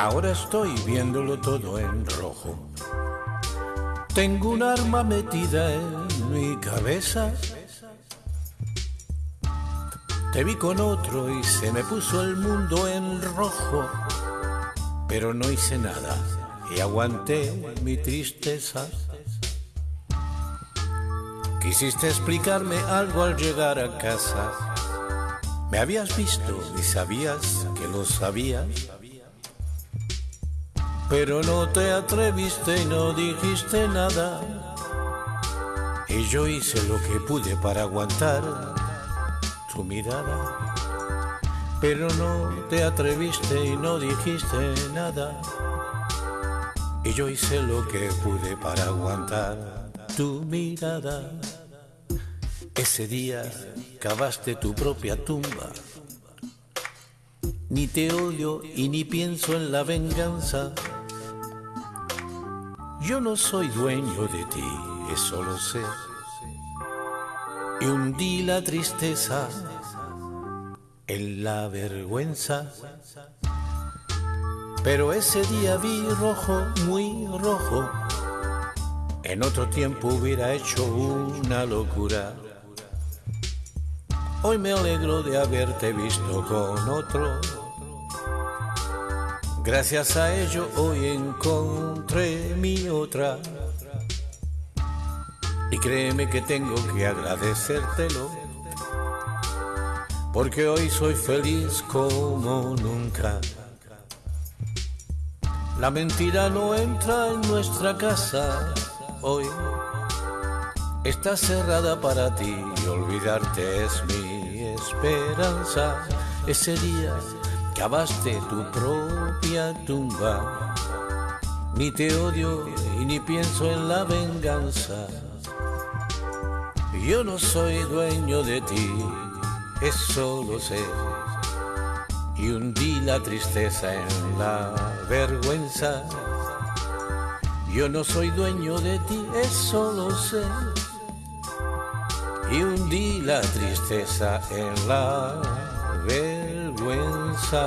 Ahora estoy viéndolo todo en rojo. Tengo un arma metida en mi cabeza. Te vi con otro y se me puso el mundo en rojo. Pero no hice nada y aguanté mi tristeza. Quisiste explicarme algo al llegar a casa. Me habías visto y sabías que lo sabías. Pero no te atreviste y no dijiste nada. Y yo hice lo que pude para aguantar tu mirada. Pero no te atreviste y no dijiste nada. Y yo hice lo que pude para aguantar tu mirada. Ese día cavaste tu propia tumba. Ni te odio y ni pienso en la venganza. Yo no soy dueño de ti, eso lo sé. Y hundí la tristeza en la vergüenza. Pero ese día vi rojo, muy rojo. En otro tiempo hubiera hecho una locura. Hoy me alegro de haberte visto con otro. Gracias a ello hoy encontré mi otra. Y créeme que tengo que agradecértelo. Porque hoy soy feliz como nunca. La mentira no entra en nuestra casa hoy. Está cerrada para ti y olvidarte es mi esperanza. Ese día cavaste tu propia tumba. Ni te odio y ni pienso en la venganza. Yo no soy dueño de ti, eso lo sé. Y hundí la tristeza en la vergüenza. Yo no soy dueño de ti, eso lo sé. Y hundí la tristeza en la vergüenza.